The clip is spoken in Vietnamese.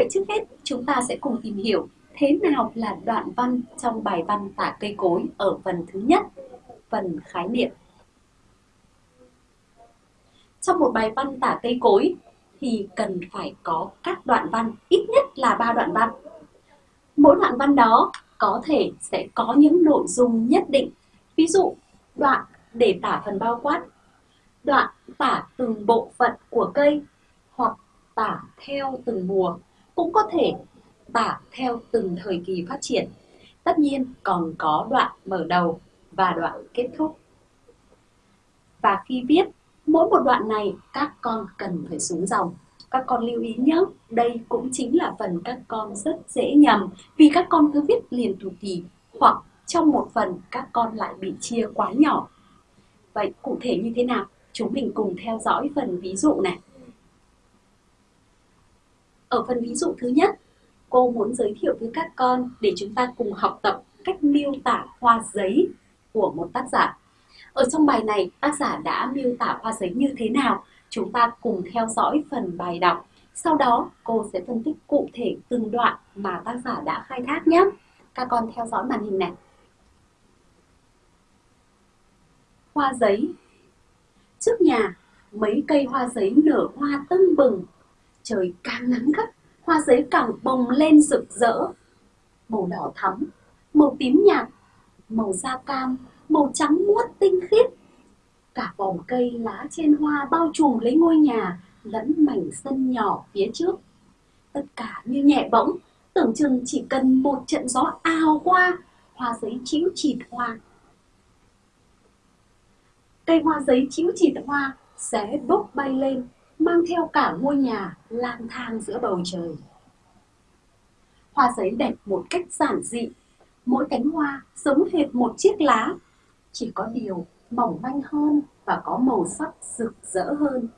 Vậy trước hết chúng ta sẽ cùng tìm hiểu thế nào là đoạn văn trong bài văn tả cây cối ở phần thứ nhất, phần khái niệm. Trong một bài văn tả cây cối thì cần phải có các đoạn văn, ít nhất là ba đoạn văn. Mỗi đoạn văn đó có thể sẽ có những nội dung nhất định. Ví dụ, đoạn để tả phần bao quát, đoạn tả từng bộ phận của cây hoặc tả theo từng mùa, cũng có thể tả theo từng thời kỳ phát triển. Tất nhiên còn có đoạn mở đầu và đoạn kết thúc. Và khi viết, mỗi một đoạn này các con cần phải xuống dòng. Các con lưu ý nhé, đây cũng chính là phần các con rất dễ nhầm vì các con cứ viết liền thủ kỳ hoặc trong một phần các con lại bị chia quá nhỏ. Vậy cụ thể như thế nào? Chúng mình cùng theo dõi phần ví dụ này. Ở phần ví dụ thứ nhất, cô muốn giới thiệu với các con để chúng ta cùng học tập cách miêu tả hoa giấy của một tác giả. Ở trong bài này, tác giả đã miêu tả hoa giấy như thế nào? Chúng ta cùng theo dõi phần bài đọc. Sau đó, cô sẽ phân tích cụ thể từng đoạn mà tác giả đã khai thác nhé. Các con theo dõi màn hình này. Hoa giấy Trước nhà, mấy cây hoa giấy nở hoa tưng bừng. Trời càng nắng gắt, hoa giấy càng bồng lên rực rỡ. Màu đỏ thắm, màu tím nhạt, màu da cam, màu trắng muốt tinh khiết. Cả vòng cây lá trên hoa bao trùm lấy ngôi nhà lẫn mảnh sân nhỏ phía trước. Tất cả như nhẹ bỗng, tưởng chừng chỉ cần một trận gió ào qua, hoa giấy chĩu chịt hoa. Cây hoa giấy chĩu chịt hoa sẽ bốc bay lên mang theo cả ngôi nhà lang thang giữa bầu trời. Hoa giấy đẹp một cách giản dị, mỗi cánh hoa giống hệt một chiếc lá, chỉ có điều mỏng manh hơn và có màu sắc rực rỡ hơn.